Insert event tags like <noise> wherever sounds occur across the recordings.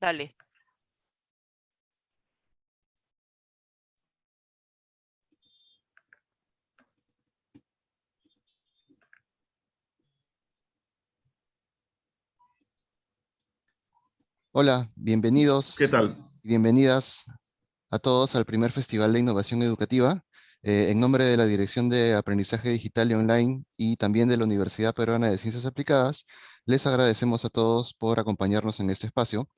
Dale. Hola, bienvenidos. ¿Qué tal? Bienvenidas a todos al primer Festival de Innovación Educativa. Eh, en nombre de la Dirección de Aprendizaje Digital y Online y también de la Universidad Peruana de Ciencias Aplicadas, les agradecemos a todos por acompañarnos en este espacio.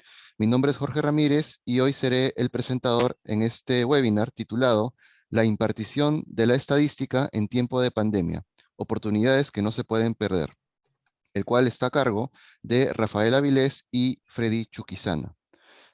Mi nombre es Jorge Ramírez y hoy seré el presentador en este webinar titulado La impartición de la estadística en tiempo de pandemia, oportunidades que no se pueden perder, el cual está a cargo de Rafael Avilés y Freddy Chuquizana.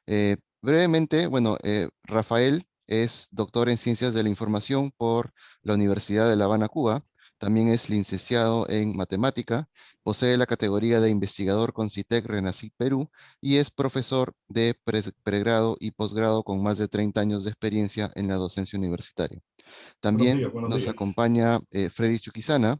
Eh, brevemente, bueno, eh, Rafael es doctor en Ciencias de la Información por la Universidad de La Habana, Cuba. También es licenciado en Matemática, posee la categoría de investigador con CITEC Renacit Perú y es profesor de pregrado y posgrado con más de 30 años de experiencia en la docencia universitaria. También nos acompaña eh, Freddy Chuquizana,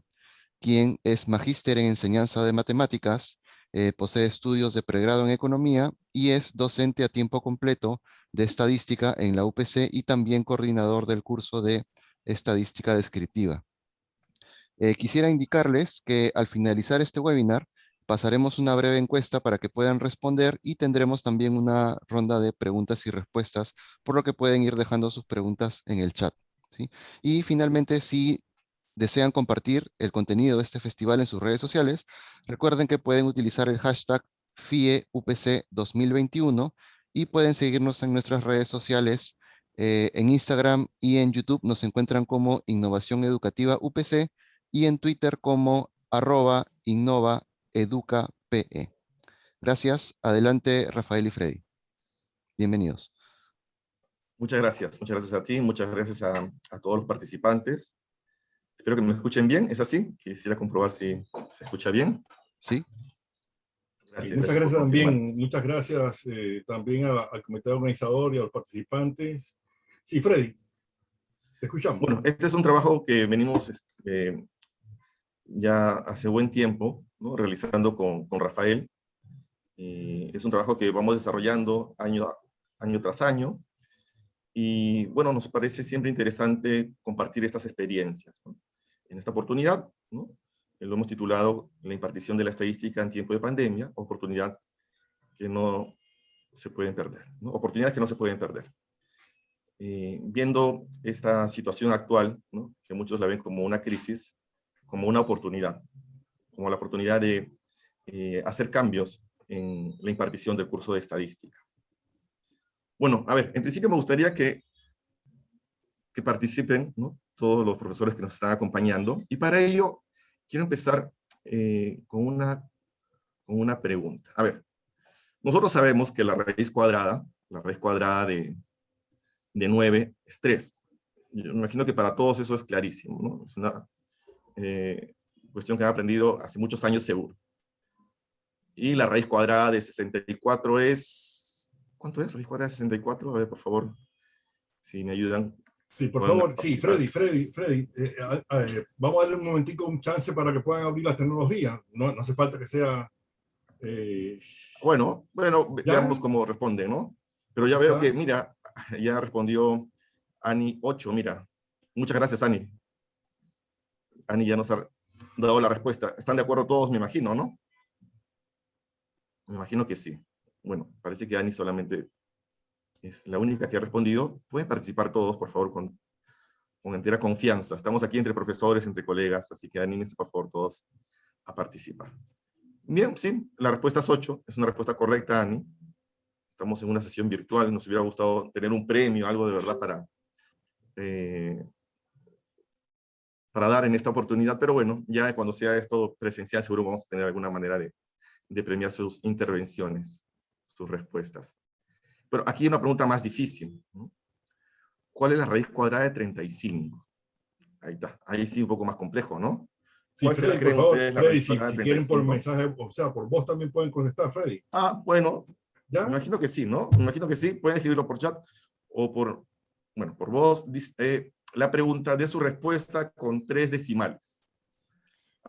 quien es magíster en enseñanza de matemáticas, eh, posee estudios de pregrado en economía y es docente a tiempo completo de Estadística en la UPC y también coordinador del curso de Estadística Descriptiva. Eh, quisiera indicarles que al finalizar este webinar pasaremos una breve encuesta para que puedan responder y tendremos también una ronda de preguntas y respuestas, por lo que pueden ir dejando sus preguntas en el chat. Y finalmente, si desean compartir el contenido de este festival en sus redes sociales, recuerden que pueden utilizar el hashtag FIEUPC 2021 y pueden seguirnos en nuestras redes sociales. Eh, en Instagram y en YouTube nos encuentran como Innovación Educativa UPC y en Twitter como arroba innovaeducape. Gracias. Adelante, Rafael y Freddy. Bienvenidos. Muchas gracias. Muchas gracias a ti. Muchas gracias a, a todos los participantes. Espero que me escuchen bien. ¿Es así? Quisiera comprobar si se escucha bien. Sí muchas gracias, también, muchas gracias eh, también al comité organizador y a los participantes. Sí, Freddy, te escuchamos. Bueno, este es un trabajo que venimos este, ya hace buen tiempo ¿no? realizando con, con Rafael. es un trabajo que vamos desarrollando año, año tras año. Y bueno, nos parece siempre interesante compartir estas experiencias. En esta oportunidad, ¿no? lo hemos titulado La impartición de la estadística en tiempo de pandemia, oportunidad que no se pueden perder, oportunidades que no se pueden perder. Eh, viendo esta situación actual, que muchos la ven como una crisis, como una oportunidad, como la oportunidad de eh, hacer cambios en la impartición del curso de estadística. Bueno, a ver, en principio me gustaría que, que participen todos los profesores que nos están acompañando, y para ello quiero empezar eh, con, una, con una pregunta. A ver, nosotros sabemos que la raíz cuadrada, la raíz cuadrada de, de 9 es 3. Yo imagino que para todos eso es clarísimo, ¿no? Es una eh, cuestión que han aprendido hace muchos años seguro. Y la raíz cuadrada de 64 es... ¿Cuánto es raíz cuadrada de 64? A ver, por favor, si me ayudan. Sí, por favor, sí, Freddy, Freddy, Freddy, eh, eh, vamos a darle un momentico un chance para que puedan abrir las tecnologías. No, no hace falta que sea... Eh, bueno, bueno, veamos cómo responde, ¿no? Pero ya veo que, mira, <laughs> ya respondió Ani 8, mira. Muchas gracias, Ani. Ani ya nos ha dado la respuesta. ¿Están de acuerdo todos, me imagino, no? Me imagino que sí. Bueno, parece que Ani solamente es la única que ha respondido. Pueden participar todos, por favor, con, entera confianza. Estamos aquí entre profesores, entre colegas, así que anímense, por favor, todos a participar. Bien, sí, la respuesta es 8. Es una respuesta correcta, Ani. Estamos en una sesión virtual. Nos hubiera gustado tener un premio, algo de verdad para, eh, para dar en esta oportunidad. Pero bueno, ya cuando sea esto presencial, seguro vamos a tener alguna manera de, de premiar sus intervenciones, sus respuestas. Pero aquí hay una pregunta más difícil. ¿Cuál es la raíz cuadrada de 35? Ahí está. Ahí sí un poco más complejo, ¿no? Sí, Freddy, por favor, Freddy, si, quieren por mensaje, o sea, por voz también pueden contestar, Freddy. Ah, bueno, ¿Ya? me imagino que sí, ¿no? Me imagino que sí, pueden escribirlo por chat o por, bueno, por voz. Dice, eh, la pregunta de su respuesta con tres decimales.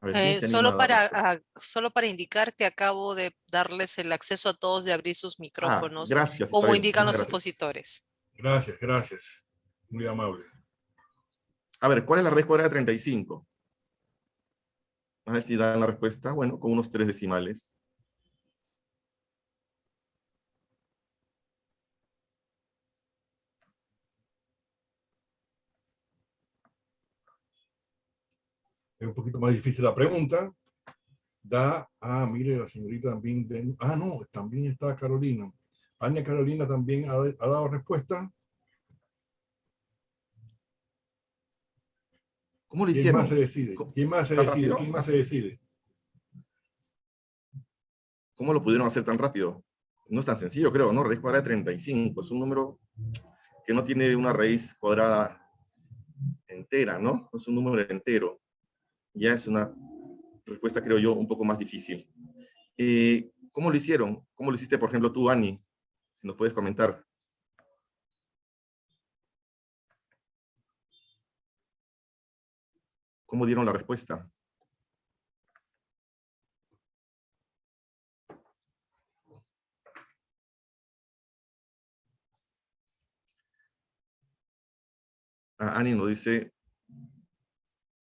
ver, solo, para, ah, solo para indicar que acabo de darles el acceso a todos de abrir sus micrófonos. gracias. Como indican los opositores. Gracias, gracias. Muy amable. A ver, ¿cuál es la raíz cuadrada de 35? A ver si dan la respuesta. Bueno, con unos tres decimales. Es un poquito más difícil la pregunta. Da, ah, mire, la señorita también, ah, no, también está Carolina. Ana Carolina también ha, ha dado respuesta. ¿Cómo lo hicieron? ¿Quién más se decide? ¿Quién más se decide? ¿Quién más se decide? ¿Cómo lo pudieron hacer tan rápido? No es tan sencillo, creo, ¿no? Raíz cuadrada de 35. Es un número que no tiene una raíz cuadrada entera, ¿no? Es un número entero. Ya es una respuesta, creo yo, un poco más difícil. Eh, ¿Cómo lo hicieron? ¿Cómo lo hiciste, por ejemplo, tú, Ani? Si nos puedes comentar. ¿Cómo dieron la respuesta? Ah, Ani nos dice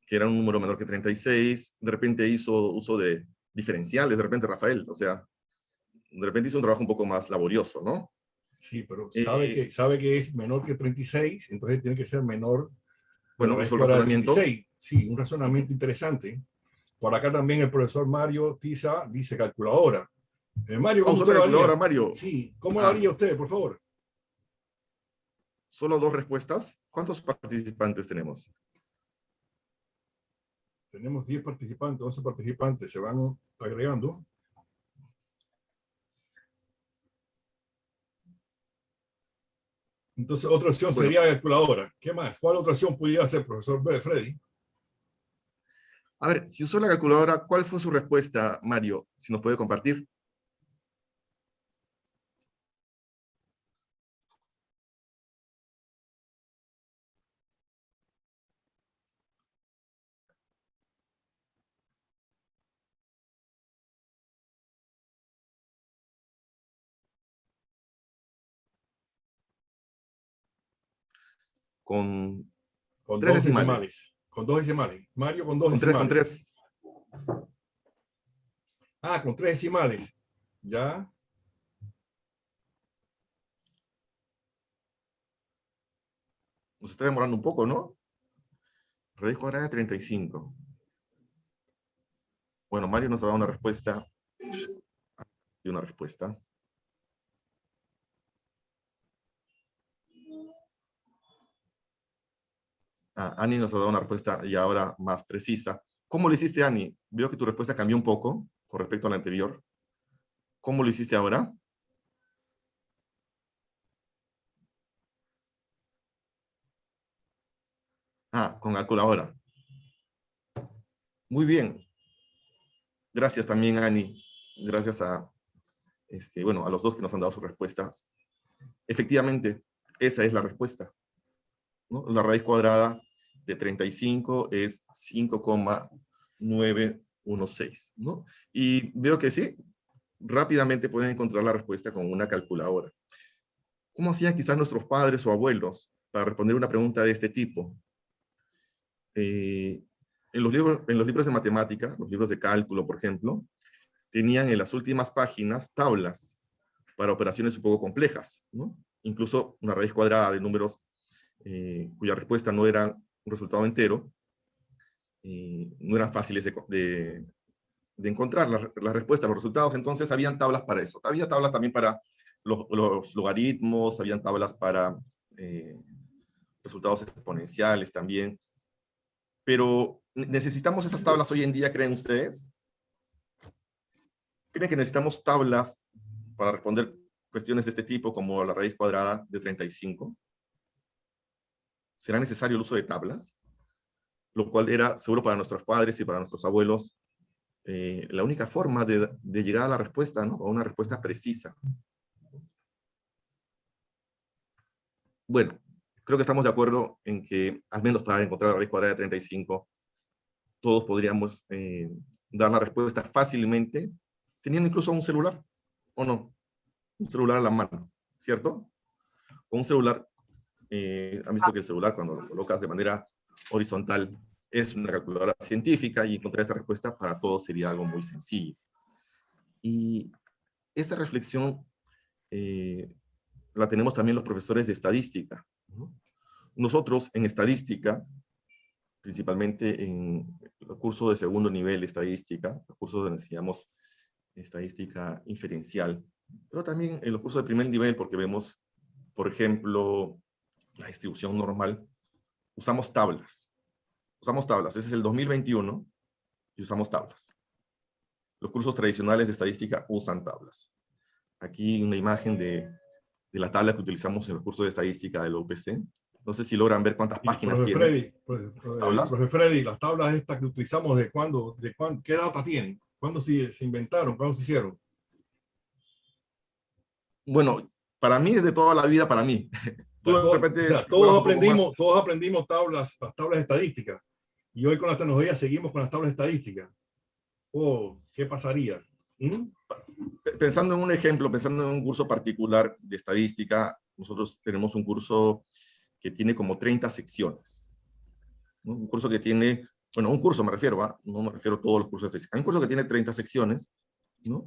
que era un número menor que 36, de repente hizo uso de diferenciales, de repente Rafael, o sea, de repente hizo un trabajo un poco más laborioso, ¿no? Sí, pero sabe, eh, que, sabe que es menor que 36, entonces tiene que ser menor. Bueno, es un razonamiento. Sí, un razonamiento interesante. Por acá también el profesor Mario Tiza dice calculadora. Eh, Mario, ¿cómo usted calculadora, Mario? Sí, ¿cómo lo ah. haría usted, por favor? Solo dos respuestas. ¿Cuántos participantes tenemos? Tenemos 10 participantes, 11 participantes. Se van agregando. Entonces, otra opción sería calculadora. ¿Qué más? ¿Cuál otra opción podría hacer, profesor Freddy? A ver, si usó la calculadora, ¿cuál fue su respuesta, Mario? Si nos puede compartir. Con, con tres decimales. Con dos decimales. Mario con dos con decimales. Tres, con tres. Ah, con tres decimales. Ya. Nos está demorando un poco, ¿no? Raíz cuadrada de 35. Bueno, Mario nos ha dado una respuesta. Y una respuesta. Ani nos ha dado una respuesta y ahora más precisa. ¿Cómo lo hiciste, Ani? Veo que tu respuesta cambió un poco con respecto a la anterior. ¿Cómo lo hiciste ahora? Ah, con calculadora. Muy bien. Gracias también, Ani. Gracias a, este, bueno, a los dos que nos han dado sus respuestas. Efectivamente, esa es la respuesta. La raíz cuadrada de 35 es 5,916, ¿no? Y veo que sí, rápidamente pueden encontrar la respuesta con una calculadora. ¿Cómo hacían quizás nuestros padres o abuelos para responder una pregunta de este tipo? Eh, en, los libros, en los libros de matemática, los libros de cálculo, por ejemplo, tenían en las últimas páginas tablas para operaciones un poco complejas. Incluso una raíz cuadrada de números eh, cuya respuesta no era un resultado entero, no eran fáciles de, de, encontrar las la respuestas, los resultados, entonces habían tablas para eso. Había tablas también para los, los logaritmos, habían tablas para eh, resultados exponenciales también. Pero, ¿necesitamos esas tablas hoy en día, creen ustedes? ¿Creen que necesitamos tablas para responder cuestiones de este tipo, como la raíz cuadrada de 35? Será necesario el uso de tablas, lo cual era seguro para nuestros padres y para nuestros abuelos eh, la única forma de, llegar a la respuesta, ¿no? a una respuesta precisa. Bueno, creo que estamos de acuerdo en que, al menos para encontrar la raíz cuadrada de 35, todos podríamos eh, dar la respuesta fácilmente, teniendo incluso un celular, ¿o no? Un celular a la mano, ¿cierto? Con un celular, eh, han visto que el celular cuando lo colocas de manera horizontal es una calculadora científica y encontrar esta respuesta para todos sería algo muy sencillo. Y esta reflexión eh, la tenemos también los profesores de estadística. Nosotros en estadística, principalmente en el curso de segundo nivel de estadística, el curso donde enseñamos estadística inferencial, pero también en los cursos de primer nivel, porque vemos, por ejemplo, la distribución normal, usamos tablas. Usamos tablas. Ese es el 2021 y usamos tablas. Los cursos tradicionales de estadística usan tablas. Aquí una imagen de, de la tabla que utilizamos en el curso de estadística del UPC. No sé si logran ver cuántas páginas tiene. Freddy, tablas? Freddy, las tablas estas que utilizamos, ¿de cuándo? De cuándo ¿Qué data tienen? ¿Cuándo se, se inventaron? ¿Cuándo se hicieron? Bueno, para mí es de toda la vida para mí. Todos, aprendimos, todos aprendimos tablas, las tablas estadísticas. Y hoy con la tecnología seguimos con las tablas estadísticas. Oh, ¿qué pasaría? ¿Mm? Pensando en un ejemplo, pensando en un curso particular de estadística, nosotros tenemos un curso que tiene como 30 secciones. Un curso que tiene, bueno, un curso me refiero, no me refiero a todos los cursos de estadística. un curso que tiene 30 secciones, ¿no?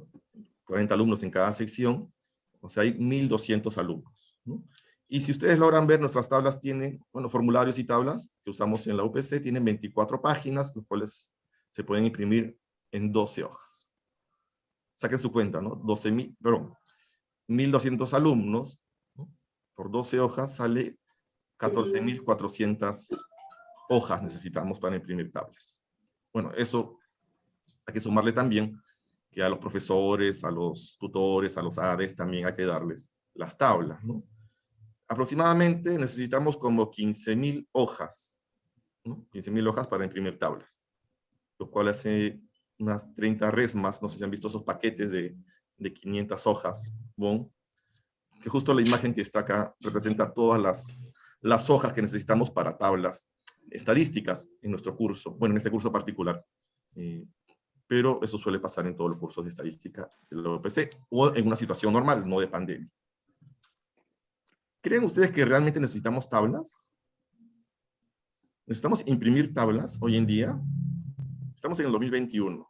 40 alumnos en cada sección, o sea, hay 1.200 alumnos. ¿no? Y si ustedes logran ver, nuestras tablas tienen, bueno, formularios y tablas que usamos en la UPC, tienen 24 páginas, los cuales se pueden imprimir en 12 hojas. Saquen su cuenta, ¿no? 12 perdón, 1.200 alumnos, por 12 hojas sale 14.400 hojas necesitamos para imprimir tablas. Bueno, eso hay que sumarle también que a los profesores, a los tutores, a los ADES también hay que darles las tablas, ¿no? Aproximadamente necesitamos como 15.000 hojas, ¿no? 15.000 hojas para imprimir tablas, lo cual hace unas 30 resmas, no sé si han visto esos paquetes de, de 500 hojas, bon, que justo la imagen que está acá representa todas las, las hojas que necesitamos para tablas estadísticas en nuestro curso, bueno, en este curso particular. Eh, pero eso suele pasar en todos los cursos de estadística de la OPC, o en una situación normal, no de pandemia. ¿Creen ustedes que realmente necesitamos tablas? ¿Necesitamos imprimir tablas hoy en día? Estamos en el 2021.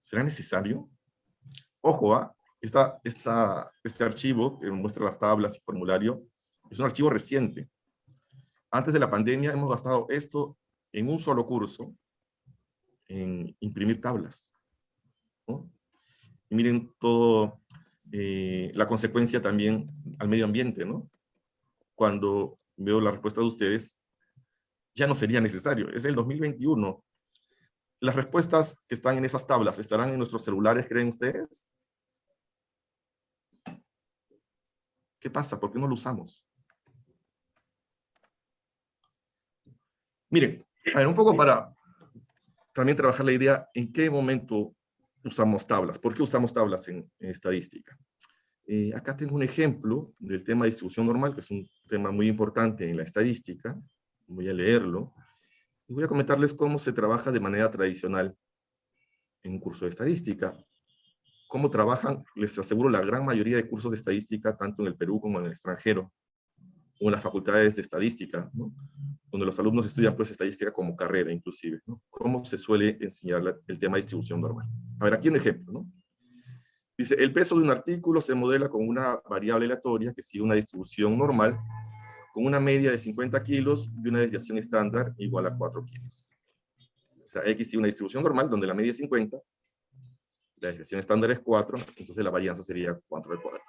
¿Será necesario? Ojo, ¿ah? este archivo que muestra las tablas y formulario es un archivo reciente. Antes de la pandemia hemos gastado esto en un solo curso, en imprimir tablas. Y miren todo eh, la consecuencia también al medio ambiente, ¿no? Cuando veo la respuesta de ustedes, ya no sería necesario. Es el 2021. Las respuestas que están en esas tablas, ¿estarán en nuestros celulares, creen ustedes? ¿Qué pasa? ¿Por qué no lo usamos? Miren, a ver, un poco para también trabajar la idea en qué momento usamos tablas. ¿Por qué usamos tablas en, estadística? Eh, acá tengo un ejemplo del tema de distribución normal, que es un tema muy importante en la estadística. Voy a leerlo. Y voy a comentarles cómo se trabaja de manera tradicional en un curso de estadística. Cómo trabajan, les aseguro, la gran mayoría de cursos de estadística, tanto en el Perú como en el extranjero, o en las facultades de estadística, ¿no? donde los alumnos estudian pues estadística como carrera inclusive, ¿no? ¿Cómo se suele enseñar el tema de distribución normal? A ver, aquí un ejemplo, ¿no? Dice, el peso de un artículo se modela con una variable aleatoria que sigue una distribución normal con una media de 50 kilos y una desviación estándar igual a 4 kilos. O sea, X sigue una distribución normal donde la media es 50, la desviación estándar es 4, entonces la varianza sería 4 al cuadrado.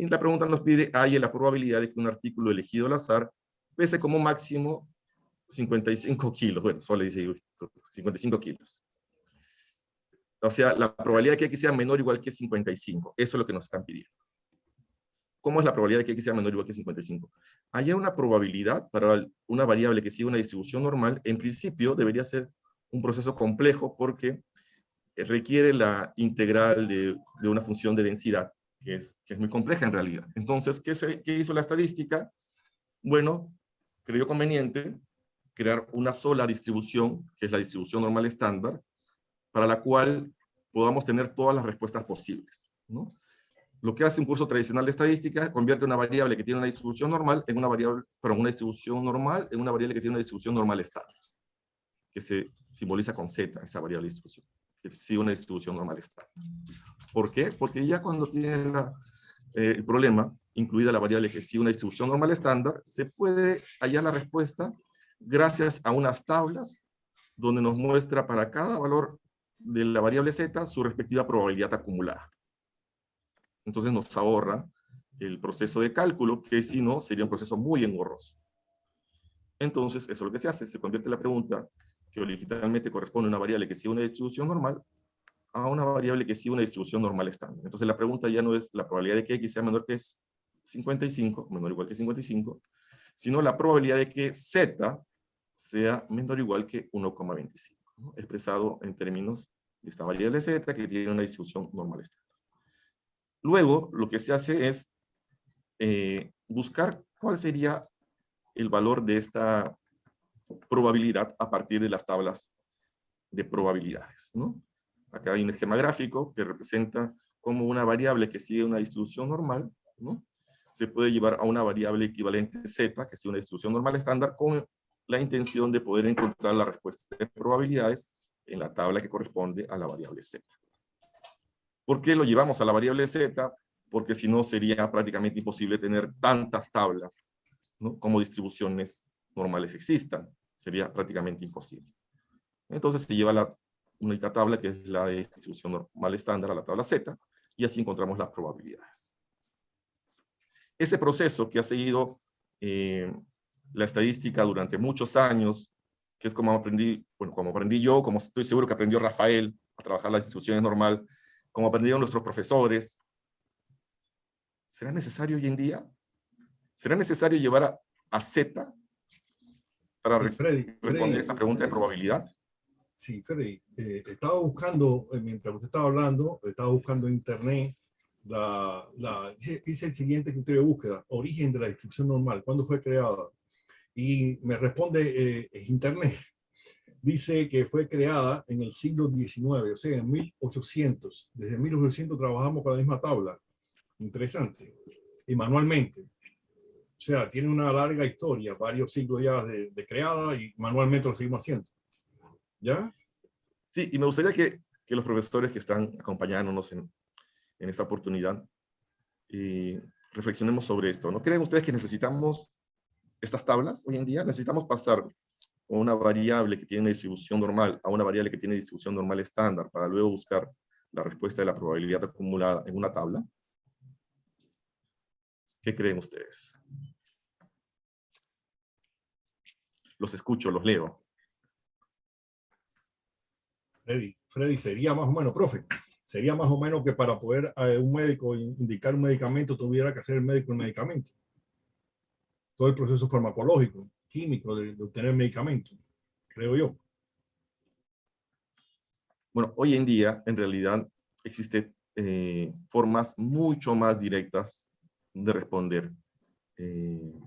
Y la pregunta nos pide, ¿hay la probabilidad de que un artículo elegido al azar pese como máximo 55 kilos? Bueno, solo dice 55 kilos. O sea, la probabilidad de que X sea menor o igual que 55. Eso es lo que nos están pidiendo. ¿Cómo es la probabilidad de que X sea menor o igual que 55? Hay una probabilidad para una variable que sigue una distribución normal. En principio debería ser un proceso complejo porque requiere la integral de una función de densidad que es, que es muy compleja en realidad. Entonces, ¿qué, se, ¿qué hizo la estadística? Bueno, creyó conveniente crear una sola distribución, que es la distribución normal estándar, para la cual podamos tener todas las respuestas posibles. ¿no? Lo que hace un curso tradicional de estadística convierte una variable que tiene una distribución normal en una variable, perdón, una distribución normal en una variable que tiene una distribución normal estándar, que se simboliza con Z, esa variable distribución, que sigue una distribución normal estándar. ¿Por qué? Porque ya cuando tiene la, eh, el problema, incluida la variable que sigue una distribución normal estándar, se puede hallar la respuesta gracias a unas tablas donde nos muestra para cada valor de la variable z su respectiva probabilidad acumulada. Entonces nos ahorra el proceso de cálculo, que si no, sería un proceso muy engorroso. Entonces, eso es lo que se hace. Se convierte la pregunta, que originalmente corresponde a una variable que sigue una distribución normal, a una variable que sigue una distribución normal estándar. Entonces la pregunta ya no es la probabilidad de que x sea menor que 55, menor o igual que 55, sino la probabilidad de que z sea menor o igual que 1,25, expresado en términos de esta variable z que tiene una distribución normal estándar. Luego, lo que se hace es eh, buscar cuál sería el valor de esta probabilidad a partir de las tablas de probabilidades. ¿no? Acá hay un esquema gráfico que representa cómo una variable que sigue una distribución normal, ¿no? se puede llevar a una variable equivalente z, que sigue una distribución normal estándar, con la intención de poder encontrar la respuesta de probabilidades en la tabla que corresponde a la variable z. ¿Por qué lo llevamos a la variable z? Porque si no sería prácticamente imposible tener tantas tablas ¿no? como distribuciones normales existan. Sería prácticamente imposible. Entonces se lleva la única tabla que es la de distribución normal estándar a la tabla z y así encontramos las probabilidades. Ese proceso que ha seguido eh, la estadística durante muchos años, que es como aprendí, bueno, como aprendí yo, como estoy seguro que aprendió Rafael a trabajar las distribuciones normal, como aprendieron nuestros profesores. ¿Será necesario hoy en día? ¿Será necesario llevar a, a Z para responder a esta pregunta de probabilidad? Sí, Freddy, eh, estaba buscando, eh, mientras usted estaba hablando, estaba buscando en internet, la, la, hice el siguiente criterio de búsqueda, origen de la distribución normal, ¿cuándo fue creada? Y me responde eh, internet, <laughs> dice que fue creada en el siglo XIX, o sea, en 1800. Desde 1800 trabajamos con la misma tabla. Interesante. Y manualmente. O sea, tiene una larga historia, varios siglos ya de, creada y manualmente lo seguimos haciendo. ¿Ya? Sí, y me gustaría que, que los profesores que están acompañándonos en, en esta oportunidad y reflexionemos sobre esto. ¿No creen ustedes que necesitamos estas tablas hoy en día? Necesitamos pasar una variable que tiene una distribución normal a una variable que tiene distribución normal estándar para luego buscar la respuesta de la probabilidad acumulada en una tabla? ¿Qué creen ustedes? Los escucho, los leo. Freddy, Freddy, sería más o menos, profe, sería más o menos que para poder eh, un médico indicar un medicamento tuviera que hacer el médico el medicamento. Todo el proceso farmacológico químico de, obtener medicamentos, creo yo. Bueno, hoy en día, en realidad, existen eh, formas mucho más directas de responder eh,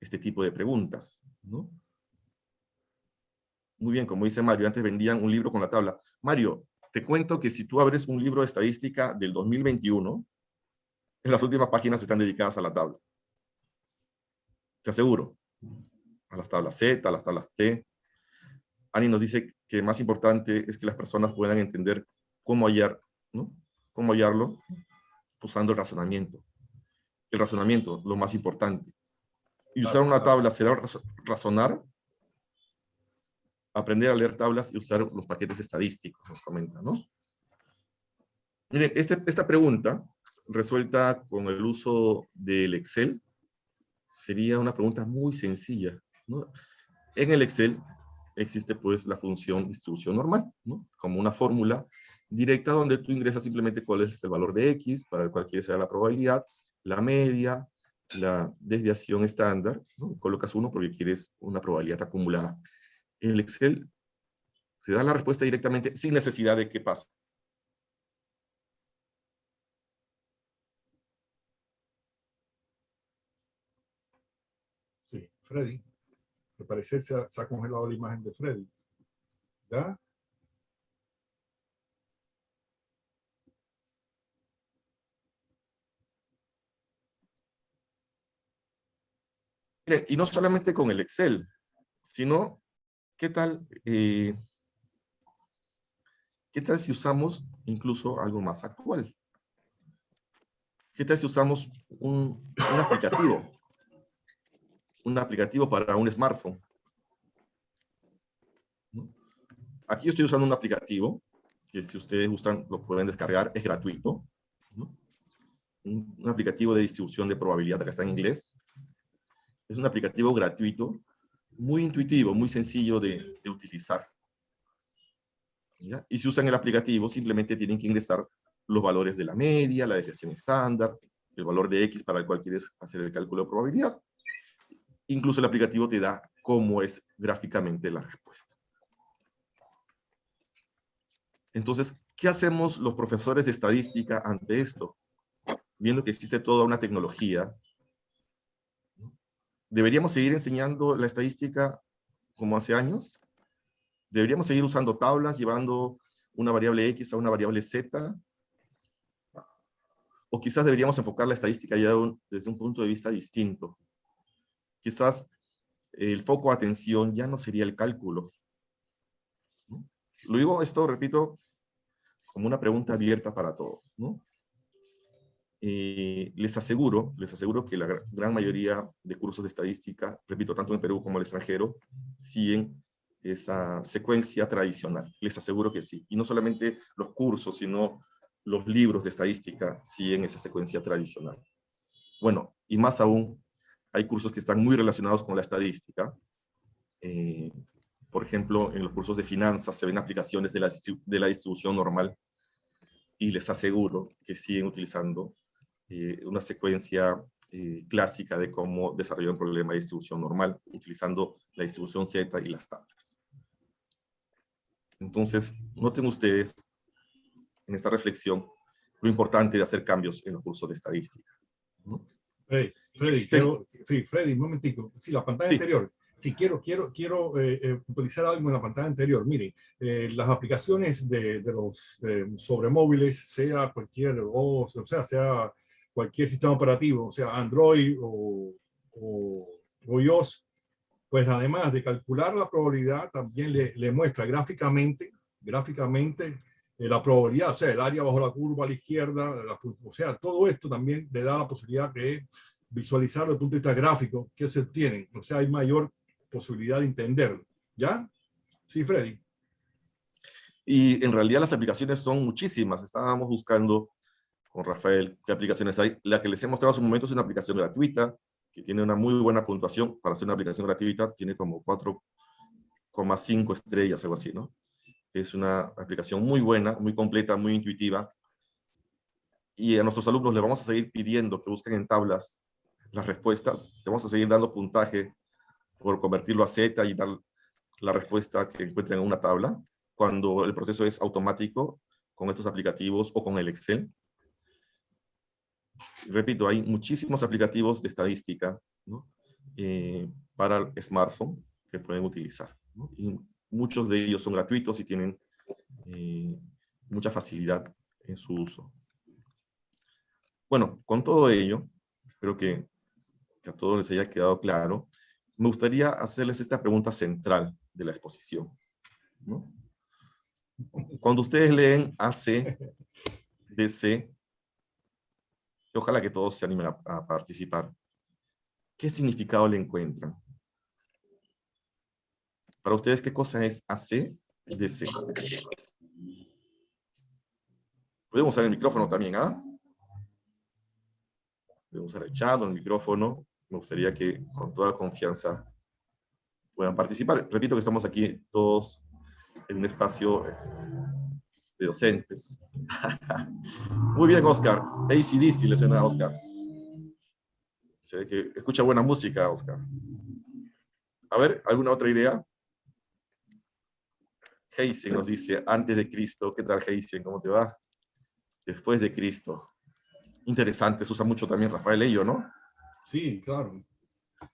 este tipo de preguntas, ¿no? Muy bien, como dice Mario, antes vendían un libro con la tabla. Mario, te cuento que si tú abres un libro de estadística del 2021, en las últimas páginas están dedicadas a la tabla. Te aseguro a las tablas Z, a las tablas T. Ani nos dice que más importante es que las personas puedan entender cómo hallar, ¿no? Cómo hallarlo usando el razonamiento. El razonamiento, lo más importante. Y usar una tabla será razonar, aprender a leer tablas y usar los paquetes estadísticos, nos comenta, ¿no? Miren, este, esta pregunta, resuelta con el uso del Excel, sería una pregunta muy sencilla. En el Excel existe pues la función distribución normal, como una fórmula directa donde tú ingresas simplemente cuál es el valor de X, para el cual quieres saber la probabilidad, la media, la desviación estándar, colocas uno porque quieres una probabilidad acumulada. En el Excel te da la respuesta directamente sin necesidad de que pase. Sí, Freddy. Al parecer se ha, se ha congelado la imagen de Freddy. ¿Ya? Y no solamente con el Excel, sino, ¿qué tal, eh, ¿qué tal si usamos incluso algo más actual? ¿Qué tal si usamos un, aplicativo? Un aplicativo para un smartphone. Aquí yo estoy usando un aplicativo que si ustedes gustan lo pueden descargar, es gratuito. Un, aplicativo de distribución de probabilidad, acá está en inglés. Es un aplicativo gratuito, muy intuitivo, muy sencillo de, utilizar. Y si usan el aplicativo, simplemente tienen que ingresar los valores de la media, la desviación estándar, el valor de X para el cual quieres hacer el cálculo de probabilidad. Incluso el aplicativo te da cómo es gráficamente la respuesta. Entonces, ¿qué hacemos los profesores de estadística ante esto? Viendo que existe toda una tecnología, ¿deberíamos seguir enseñando la estadística como hace años? ¿Deberíamos seguir usando tablas, llevando una variable X a una variable Z? O quizás deberíamos enfocar la estadística ya desde un punto de vista distinto. Quizás el foco de atención ya no sería el cálculo. Lo digo esto, repito, como una pregunta abierta para todos. ¿no? Eh, les aseguro, les aseguro que la gran mayoría de cursos de estadística, repito, tanto en Perú como en el extranjero, siguen esa secuencia tradicional. Les aseguro que sí. Y no solamente los cursos, sino los libros de estadística siguen esa secuencia tradicional. Bueno, y más aún, hay cursos que están muy relacionados con la estadística. Eh, por ejemplo, en los cursos de finanzas se ven aplicaciones de la, de la distribución normal y les aseguro que siguen utilizando eh, una secuencia eh, clásica de cómo desarrollar un problema de distribución normal, utilizando la distribución Z y las tablas. Entonces, noten ustedes en esta reflexión lo importante de hacer cambios en los cursos de estadística. ¿no? Freddy, Freddy, Existen- quiero- Freddy, un momentico. Sí, la pantalla Sí. anterior. Sí, quiero, quiero, quiero eh, eh, puntualizar algo en la pantalla anterior. Miren, eh, las aplicaciones de, de los eh, sobre móviles, sea cualquier, o sea, sea cualquier sistema operativo, sea Android o, o, o iOS, pues además de calcular la probabilidad, también le, le muestra gráficamente, gráficamente eh, la probabilidad, o sea, el área bajo la curva a la izquierda, la o sea, todo esto también le da la posibilidad de visualizar desde el punto de vista gráfico qué se obtienen, o sea, hay mayor posibilidad de entenderlo, ¿ya? Sí, Freddy. Y en realidad las aplicaciones son muchísimas. Estábamos buscando con Rafael qué aplicaciones hay. La que les he mostrado hace un momento es una aplicación gratuita, que tiene una muy buena puntuación. Para ser una aplicación gratuita tiene como 4,5 estrellas, algo así, ¿no? Es una aplicación muy buena, muy completa, muy intuitiva. Y a nuestros alumnos les vamos a seguir pidiendo que busquen en tablas las respuestas. Le vamos a seguir dando puntaje por convertirlo a Z y dar la respuesta que encuentren en una tabla cuando el proceso es automático con estos aplicativos o con el Excel. Repito, hay muchísimos aplicativos de estadística. Eh, para el smartphone que pueden utilizar. Y muchos de ellos son gratuitos y tienen eh, mucha facilidad en su uso. Bueno, con todo ello, espero que, a todos les haya quedado claro, me gustaría hacerles esta pregunta central de la exposición. Cuando ustedes leen AC, DC, ojalá que todos se animen a, participar, ¿qué significado le encuentran? Para ustedes, ¿qué cosa es AC, DC? Podemos usar el micrófono también, ¿ah? Podemos usar el chat o el micrófono. Me gustaría que con toda confianza puedan participar. Repito que estamos aquí todos en un espacio de docentes. <laughs> Muy bien, Oscar. ACDC le suena a Oscar. Se ve que escucha buena música, Oscar. A ver, ¿alguna otra idea? Heisen nos dice, antes de Cristo. ¿Qué tal, Heisen? ¿Cómo te va? Después de Cristo. Interesante, se usa mucho también Rafael Ello, ¿no? Sí, claro.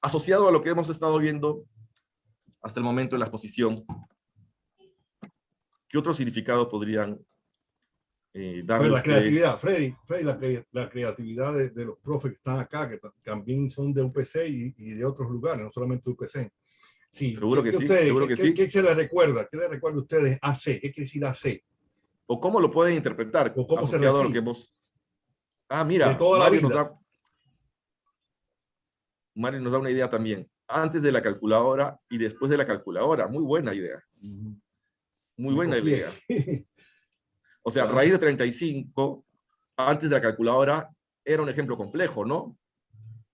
Asociado a lo que hemos estado viendo hasta el momento en la exposición, ¿qué otro significado podrían eh, darle la ustedes? creatividad, Freddy, Freddy, la, cre- la creatividad de, de los profes que están acá, que ta- también son de UPC y, y de otros lugares, no solamente UPC. Sí, Seguro ¿qué- que sí, ustedes- seguro que qué- sí. ¿Qué se les recuerda? ¿Qué les recuerda a ustedes AC? ¿Qué quiere decir AC? ¿O cómo lo pueden interpretar ¿O cómo se a lo recibe? que hemos... Ah, mira, De toda la Mario nos, da... Mario nos da una idea también. Antes de la calculadora y después de la calculadora. Muy buena idea. Muy buena idea. <laughs> O sea, raíz de 35, antes de la calculadora, era un ejemplo complejo, ¿no?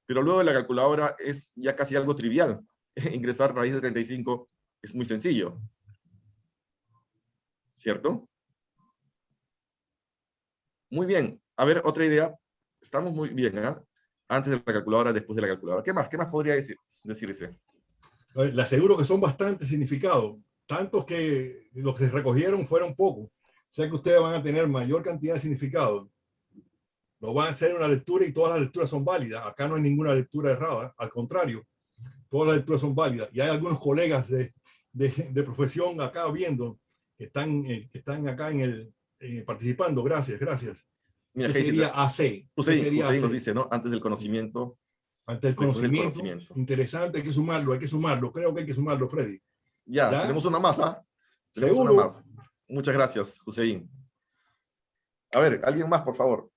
Pero luego de la calculadora es ya casi algo trivial. <laughs> Ingresar raíz de 35 es muy sencillo. ¿Cierto? Muy bien. A ver, otra idea. Estamos muy bien, ¿ah? Antes de la calculadora, después de la calculadora. ¿Qué más? ¿Qué más podría decir? decirse? Eh, Le aseguro que son bastante significados, tantos que los que se recogieron fueron pocos. Sé que ustedes van a tener mayor cantidad de significados. Lo van a hacer en una lectura y todas las lecturas son válidas. Acá no hay ninguna lectura errada, al contrario, todas las lecturas son válidas. Y hay algunos colegas de, de, de profesión acá viendo que están, eh, que están acá en el, eh, participando. Gracias, gracias. Mira, ¿Qué sería AC? ¿Qué Hussein, sería nos AC? dice, ¿no? Antes del conocimiento. Ante el después del conocimiento, conocimiento. interesante, hay que sumarlo, hay que sumarlo. Creo que hay que sumarlo, Freddy. Ya, ¿Ya? tenemos una más, ¿ah? Tenemos Seguro. una más. Muchas gracias, Hussein. A ver, alguien más, por favor.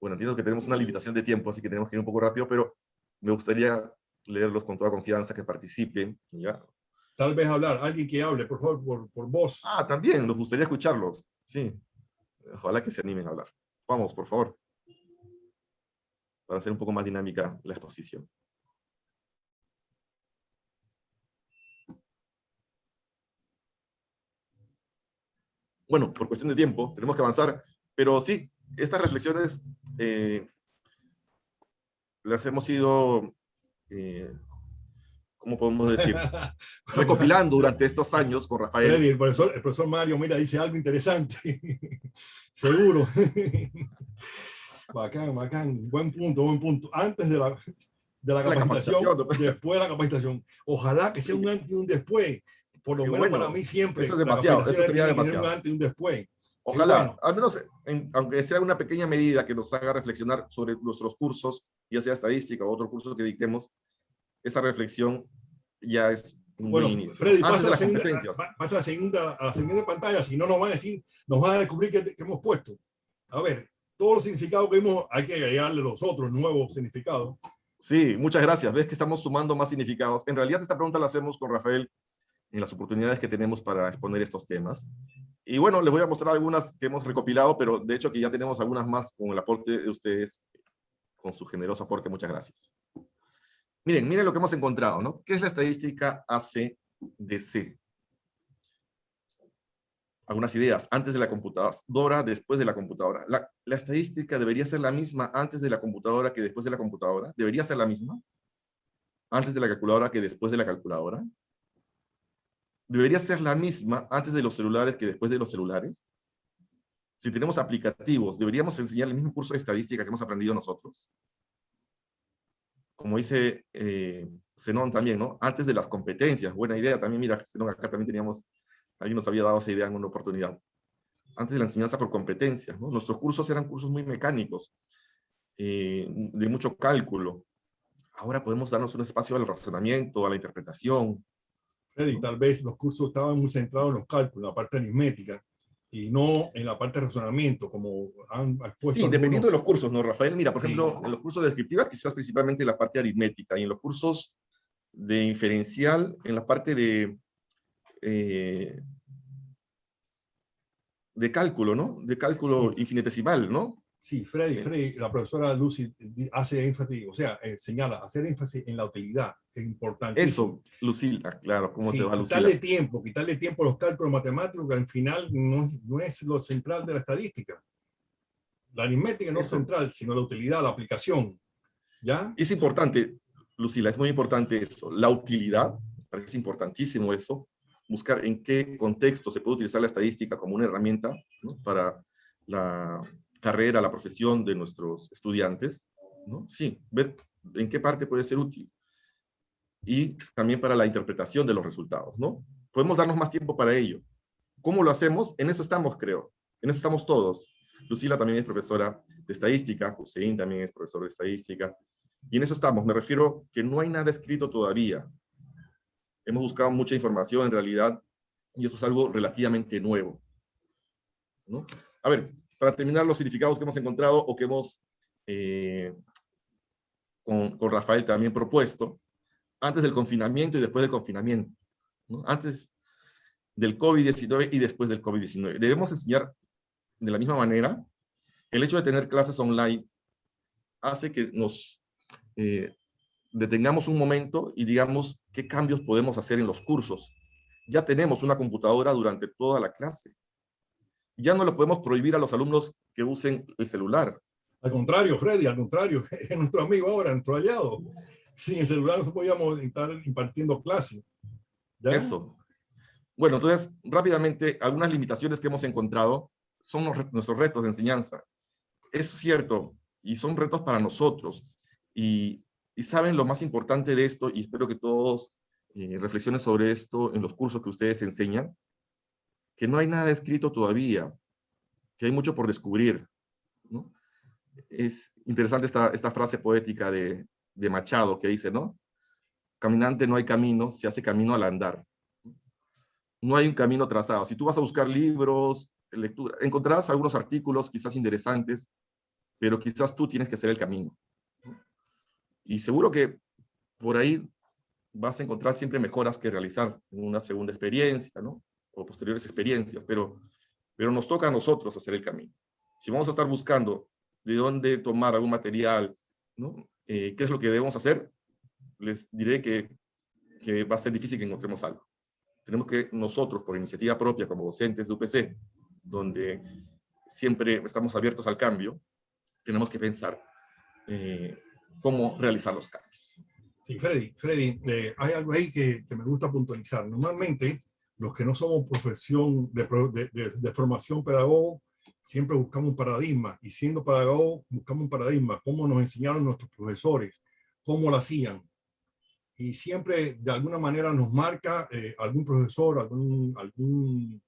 Bueno, entiendo que tenemos una limitación de tiempo, así que tenemos que ir un poco rápido, pero me gustaría leerlos con toda confianza, que participen. ¿ya? Tal vez hablar, alguien que hable, por favor, por, por voz. Ah, también, nos gustaría escucharlos. Sí. Ojalá que se animen a hablar. Vamos, por favor. Para hacer un poco más dinámica la exposición. Bueno, por cuestión de tiempo, tenemos que avanzar, pero sí, estas reflexiones eh, las hemos ido, eh, ¿cómo podemos decir? <laughs> Recopilando durante estos años con Rafael. El profesor, el profesor Mario, mira, dice algo interesante. <laughs> Seguro. <laughs> bacán, bacán. Buen punto, buen punto. Antes de la, de la La capacitación, capacitación. después de la capacitación. Ojalá que sea un antes y un después. Por lo Qué menos bueno. para mí siempre. Eso es demasiado, capacitación eso sería demasiado. Un antes y un después. Ojalá, bueno. al menos, en- aunque sea una pequeña medida que nos haga reflexionar sobre nuestros cursos, ya sea estadística o otro curso que dictemos, esa reflexión ya es un Bueno, buen inicio. Freddy, Antes pasa de la, las segunda, competencias. pa- pasa la segunda, a la segunda pantalla, si no nos van a decir, nos van a descubrir que, que hemos puesto. A ver, todos los significados que hemos, hay que agregarle los otros nuevos significados. Sí, muchas gracias. Ves que estamos sumando más significados. En realidad esta pregunta la hacemos con Rafael en las oportunidades que tenemos para exponer estos temas. Y bueno, les voy a mostrar algunas que hemos recopilado, pero de hecho que ya tenemos algunas más con el aporte de ustedes, con su generoso aporte. Muchas gracias. Miren, miren lo que hemos encontrado, ¿no? ¿Qué es la estadística ACDC? Algunas ideas. Antes de la computadora, después de la computadora. La, estadística debería ser la misma antes de la computadora que después de la computadora. Debería ser la misma antes de la calculadora que después de la calculadora. Debería ser la misma antes de los celulares que después de los celulares. Si tenemos aplicativos, deberíamos enseñar el mismo curso de estadística que hemos aprendido nosotros. Como dice eh, Zenón también, ¿no? Antes de las competencias. Buena idea también. Mira, Zenón, acá también teníamos, alguien nos había dado esa idea en una oportunidad. Antes de la enseñanza por competencias, ¿no? Nuestros cursos eran cursos muy mecánicos, eh, de mucho cálculo. Ahora podemos darnos un espacio al razonamiento, a la interpretación. Freddy, tal vez los cursos estaban muy centrados en los cálculos, la parte aritmética, y no en la parte de razonamiento, como han expuesto Sí, dependiendo de los algunos. cursos, ¿no, Rafael? Mira, por Sí. ejemplo, en los cursos de descriptiva quizás principalmente la parte aritmética, y en los cursos de inferencial, en la parte de, eh, de cálculo, ¿no? De cálculo infinitesimal, ¿no? Sí, Freddy, Sí. Freddy, la profesora Lucy hace énfasis, o sea, eh, señala, hacer énfasis en la utilidad es importante. Eso, Lucila, claro, ¿cómo Sí, te va, quitarle Lucila? tiempo, quitarle tiempo a los cálculos matemáticos, que al final no es, no es lo central de la estadística. La aritmética no es Eso. central, sino la utilidad, la aplicación. ¿Ya? Es importante, Lucila, es muy importante eso. La utilidad, parece importantísimo eso, buscar en qué contexto se puede utilizar la estadística como una herramienta ¿no? para la carrera, la profesión de nuestros estudiantes, ¿no? Sí, ver en qué parte puede ser útil. Y también para la interpretación de los resultados, ¿no? Podemos darnos más tiempo para ello. ¿Cómo lo hacemos? En eso estamos, creo. En eso estamos todos. Lucila también es profesora de estadística, Hussein también es profesor de estadística, y en eso estamos. Me refiero que no hay nada escrito todavía. Hemos buscado mucha información en realidad, y esto es algo relativamente nuevo. ¿no? A ver, para terminar los significados que hemos encontrado o que hemos eh, con, con, Rafael también propuesto, antes del confinamiento y después del confinamiento. ¿no? Antes del COVID-19 y después del COVID-19. Debemos enseñar de la misma manera. El hecho de tener clases online hace que nos eh, detengamos un momento y digamos qué cambios podemos hacer en los cursos. Ya tenemos una computadora durante toda la clase. Ya no le podemos prohibir a los alumnos que usen el celular. Al contrario, Freddy, al contrario, <laughs> es nuestro amigo ahora, nuestro aliado. Sin el celular no podíamos estar impartiendo clases. Eso. Bueno, entonces, rápidamente, algunas limitaciones que hemos encontrado son nuestros retos de enseñanza. Es cierto, y son retos para nosotros. Y, y saben lo más importante de esto, y espero que todos eh, reflexionen sobre esto en los cursos que ustedes enseñan, que no hay nada escrito todavía, que hay mucho por descubrir. Es interesante esta, esta frase poética de, de Machado que dice, ¿no? Caminante no hay camino, se hace camino al andar no hay un camino trazado. Si tú vas a buscar libros, lectura, encontrarás algunos artículos quizás interesantes, pero quizás tú tienes que hacer el camino. Y seguro que por ahí vas a encontrar siempre mejoras que realizar en una segunda experiencia, ¿no? O posteriores experiencias, pero, pero nos toca a nosotros hacer el camino. Si vamos a estar buscando de dónde tomar algún material, ¿no? Eh, ¿Qué es lo que debemos hacer? Les diré que, que va a ser difícil que encontremos algo tenemos que nosotros, por iniciativa propia, como docentes de UPC, donde siempre estamos abiertos al cambio, tenemos que pensar eh, cómo realizar los cambios. Sí, Freddy, Freddy eh, hay algo ahí que, que, me gusta puntualizar. Normalmente, los que no somos profesión de, de, de, formación pedagogo, siempre buscamos un paradigma, y siendo pedagogo, buscamos un paradigma, cómo nos enseñaron nuestros profesores, cómo lo hacían, y siempre de alguna manera nos marca eh, algún profesor, algún, algún,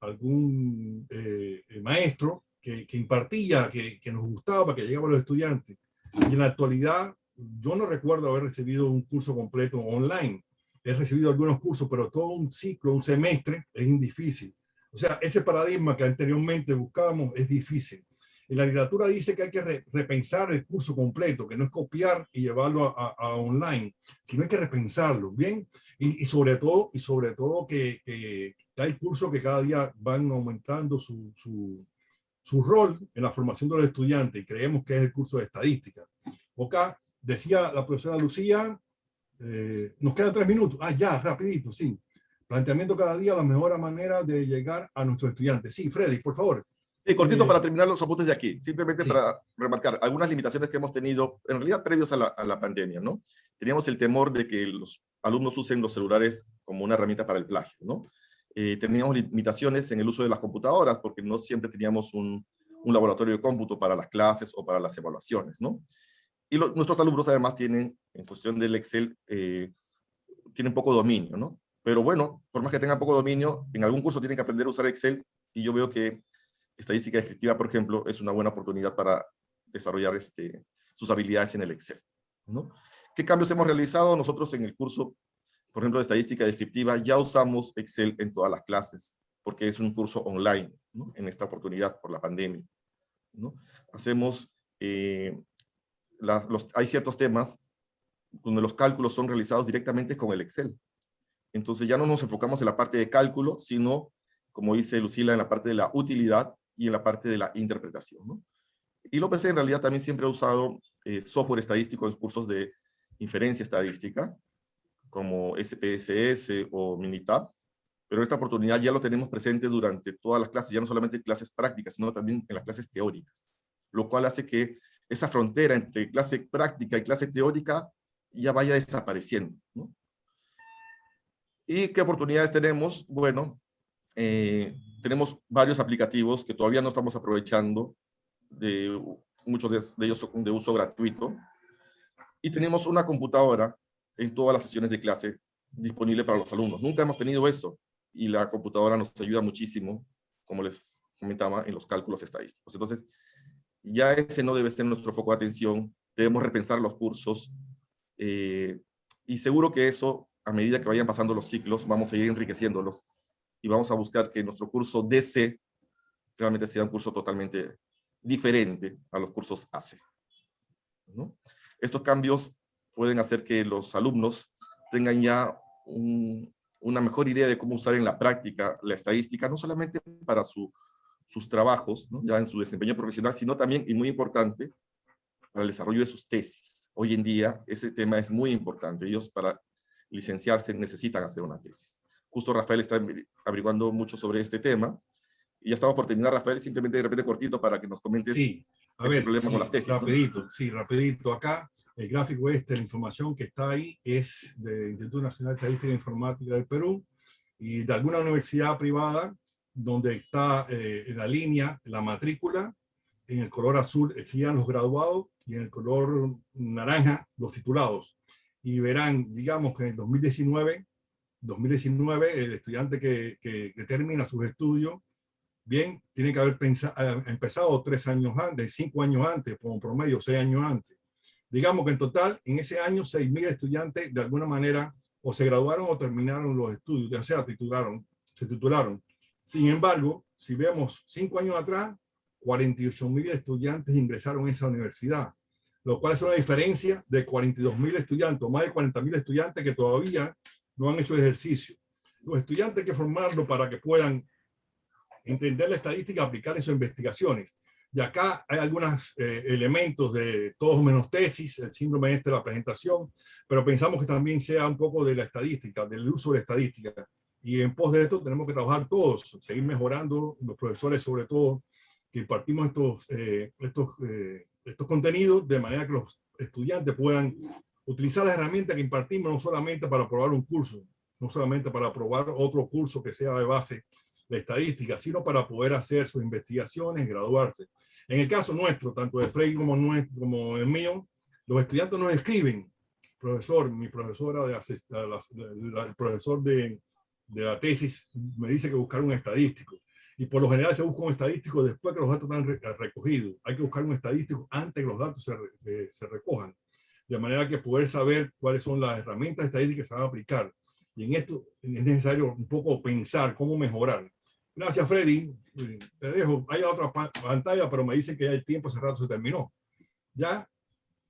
algún eh, eh, maestro que, que impartía, que, que, nos gustaba, que llegaba a los estudiantes. Y en la actualidad, yo no recuerdo haber recibido un curso completo online. He recibido algunos cursos, pero todo un ciclo, un semestre, es difícil. O sea, ese paradigma que anteriormente buscábamos es difícil. Y la literatura dice que hay que re, repensar el curso completo, que no es copiar y llevarlo a, a online, sino hay que repensarlo, ¿bien? Y, y sobre todo, y sobre todo que, que, hay cursos que cada día van aumentando su, su, su rol en la formación de los estudiantes y creemos que es el curso de estadística. Acá decía la profesora Lucía, eh, nos quedan tres minutos. Ah, ya, rapidito, sí. Planteamiento cada día la mejor manera de llegar a nuestros estudiantes. Sí, Freddy, por favor. Sí, cortito para terminar los apuntes de aquí, simplemente sí. para remarcar algunas limitaciones que hemos tenido, en realidad previos a la, a la, pandemia, ¿no? Teníamos el temor de que los alumnos usen los celulares como una herramienta para el plagio, ¿no? Eh, teníamos limitaciones en el uso de las computadoras porque no siempre teníamos un, laboratorio de cómputo para las clases o para las evaluaciones. Y nuestros alumnos además tienen, en cuestión del Excel, eh, tienen poco dominio. Pero bueno, por más que tengan poco dominio, en algún curso tienen que aprender a usar Excel y yo veo que estadística descriptiva, por ejemplo, es una buena oportunidad para desarrollar este, sus habilidades en el Excel. ¿Qué cambios hemos realizado? Nosotros en el curso, por ejemplo, estadística descriptiva, ya usamos Excel en todas las clases, porque es un curso online, en esta oportunidad por la pandemia. ¿no? Hacemos, eh, los, hay ciertos temas donde los cálculos son realizados directamente con el Excel. Entonces ya no nos enfocamos en la parte de cálculo, sino, como dice Lucila, en la parte de la utilidad y en la parte de la interpretación. ¿no? Y López en realidad también siempre ha usado eh, software estadístico en cursos de inferencia estadística, como SPSS o Minitab, pero esta oportunidad ya lo tenemos presente durante todas las clases, ya no solamente en clases prácticas, sino también en las clases teóricas, lo cual hace que esa frontera entre clase práctica y clase teórica ya vaya desapareciendo. ¿no? ¿Y qué oportunidades tenemos? Bueno, eh, tenemos varios aplicativos que todavía no estamos aprovechando de, muchos de, de ellos son de uso gratuito. Y tenemos una computadora en todas las sesiones de clase disponible para los alumnos. Nunca hemos tenido eso y la computadora nos ayuda muchísimo, como les comentaba, en los cálculos estadísticos. Entonces, ya ese no debe ser nuestro foco de atención, debemos repensar los cursos eh, y seguro que eso, a medida que vayan pasando los ciclos, vamos a ir enriqueciéndolos y vamos a buscar que nuestro curso DC realmente sea un curso totalmente diferente a los cursos AC. ¿no? Estos cambios pueden hacer que los alumnos tengan ya un, una mejor idea de cómo usar en la práctica la estadística, no solamente para su, sus trabajos, ¿no? ya en su desempeño profesional, sino también, y muy importante, para el desarrollo de sus tesis. Hoy en día ese tema es muy importante. Ellos para licenciarse necesitan hacer una tesis. Justo Rafael está averiguando mucho sobre este tema. Y ya estamos por terminar, Rafael, simplemente de repente cortito para que nos comentes sí, a este ver, problema sí, con las tesis. ¿no? Rapidito, sí, rapidito. Acá el gráfico este, la información que está ahí es del Instituto Nacional de Estadística e Informática del Perú y de alguna universidad privada donde está eh, la línea, la matrícula, en el color azul serían los graduados y en el color naranja los titulados. Y verán, digamos que en el 2019, 2019 el estudiante que, que, que termina sus estudios, bien, tiene que haber pensado, empezado tres años antes, cinco años antes, como promedio, seis años antes. Digamos que en total, en ese año, 6.000 estudiantes de alguna manera o se graduaron o terminaron los estudios, ya sea titularon, se titularon. Sin embargo, si vemos cinco años atrás, 48.000 estudiantes ingresaron a esa universidad, lo cual es una diferencia de 42.000 estudiantes, o más de 40.000 estudiantes que todavía no han hecho ejercicio. Los estudiantes hay que formarlos para que puedan entender la estadística, aplicar en sus investigaciones. Y acá hay algunos eh, elementos de todos menos tesis, el síndrome este de la presentación, pero pensamos que también sea un poco de la estadística, del uso de la estadística. Y en pos de esto tenemos que trabajar todos, seguir mejorando, los profesores sobre todo, que impartimos estos, eh, estos, eh, estos contenidos de manera que los estudiantes puedan utilizar las herramientas que impartimos no solamente para aprobar un curso, no solamente para aprobar otro curso que sea de base de estadística, sino para poder hacer sus investigaciones, graduarse. En el caso nuestro, tanto de Frey como, nuestro, como el mío, los estudiantes nos escriben, profesor, mi profesora, de, el profesor de, de la tesis me dice que buscar un estadístico. Y por lo general se busca un estadístico después que los datos están recogidos. Hay que buscar un estadístico antes que los datos se, se, se recojan. De manera que poder saber cuáles son las herramientas estadísticas que se van a aplicar. Y en esto es necesario un poco pensar cómo mejorar. Gracias, Freddy. Te dejo. Hay otra pantalla, pero me dicen que ya el tiempo hace rato se terminó. ¿Ya?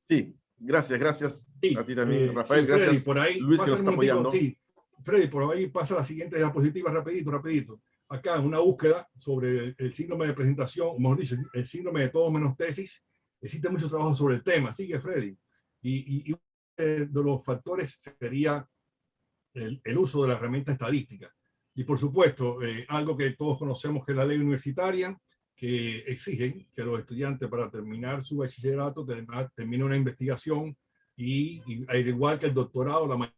Sí, gracias, gracias sí. a ti también, eh, Rafael. Sí, Freddy, gracias, por ahí, Luis, que nos está apoyando. Sí, Freddy, por ahí pasa la siguiente diapositiva, rapidito, rapidito. Acá, una búsqueda sobre el, síndrome de presentación, o mejor dicho, el síndrome de todo menos tesis. Existe mucho trabajo sobre el tema. Sigue, Freddy. Y, y, y de los factores sería el, el uso de la herramienta estadística. Y por supuesto, eh, algo que todos conocemos que es la ley universitaria, que exigen que los estudiantes para terminar su bachillerato terminen una investigación y, al igual que el doctorado, la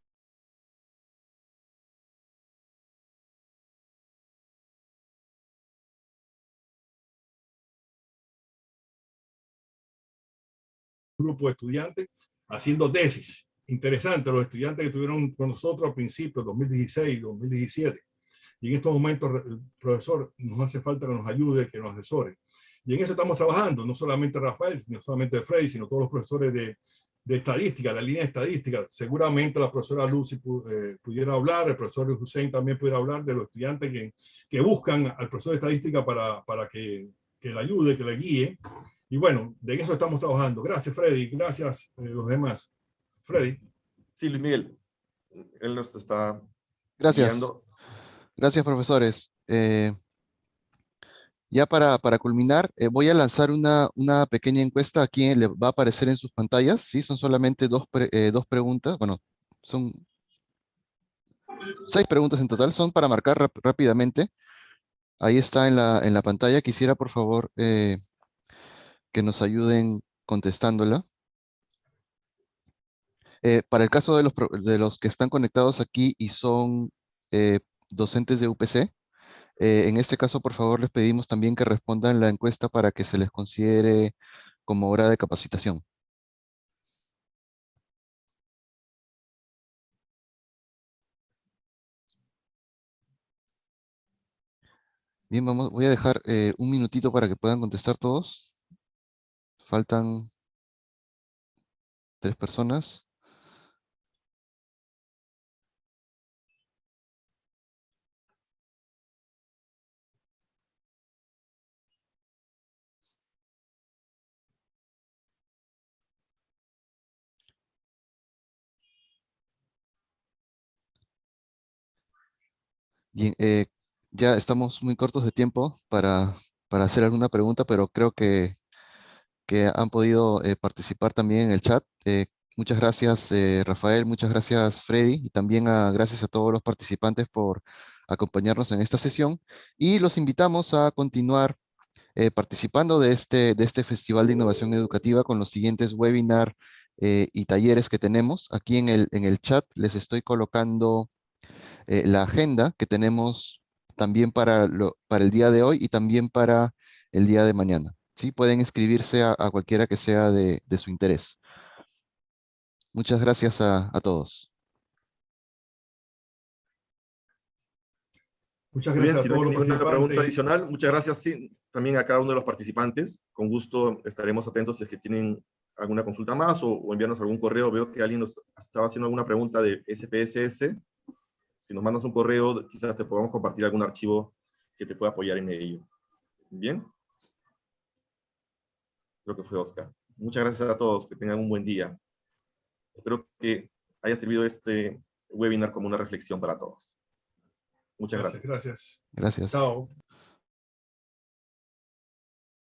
grupo de estudiantes haciendo tesis. Interesante, los estudiantes que estuvieron con nosotros al principio, 2016, 2017 y en estos momentos el profesor nos hace falta que nos ayude, que nos asesore. Y en eso estamos trabajando, no solamente Rafael, no solamente Freddy, sino todos los profesores de, de estadística, la línea de estadística. Seguramente la profesora Lucy eh, pudiera hablar, el profesor Hussein también pudiera hablar de los estudiantes que, que buscan al profesor de estadística para, para que, que le ayude, que le guíe. Y bueno, de eso estamos trabajando. Gracias, Freddy. Gracias eh, los demás. Freddy. Sí, Luis Miguel. Él nos está Gracias. guiando. Gracias, profesores. Eh, ya para, para culminar, eh, voy a lanzar una, una, pequeña encuesta aquí, le va a aparecer en sus pantallas, ¿sí? Son solamente dos, eh, dos preguntas, bueno, son seis preguntas en total, son para marcar rápidamente. Ahí está en la, en la pantalla, quisiera por favor que nos ayuden contestándola. Para el caso de los, de los que están conectados aquí y son docentes de UPC, Eh, en este caso, por favor, les pedimos también que respondan la encuesta para que se les considere como hora de capacitación. Bien, vamos, voy a dejar eh, un minutito para que puedan contestar todos. Faltan tres personas. Eh, ya estamos muy cortos de tiempo para, para hacer alguna pregunta, pero creo que, que han podido eh, participar también en el chat. Eh, muchas gracias, Rafael, muchas gracias, Freddy, y también a- gracias a todos los participantes por acompañarnos en esta sesión. Y los invitamos a continuar participando de este, de este Festival de Innovación Educativa con los siguientes webinar eh, y talleres que tenemos. Aquí en el, en el chat les estoy colocando eh, la agenda que tenemos también para, lo, para el día de hoy y también para el día de mañana. ¿sí? Pueden inscribirse a, a cualquiera que sea de, de su interés. Muchas gracias a, a todos. Muchas Muy bien, gracias si a no hay todos los ninguna pregunta adicional, muchas gracias sí, también a cada uno de los participantes. Con gusto estaremos atentos si es que tienen alguna consulta más o, o enviarnos algún correo. Veo que alguien nos estaba haciendo alguna pregunta de SPSS. Si nos mandas un correo, quizás te podamos compartir algún archivo que te pueda apoyar en ello. Bien. Creo que fue Oscar. Muchas gracias a todos. Que tengan un buen día. Espero que haya servido este webinar como una reflexión para todos. Muchas gracias. Gracias. Gracias. Chao.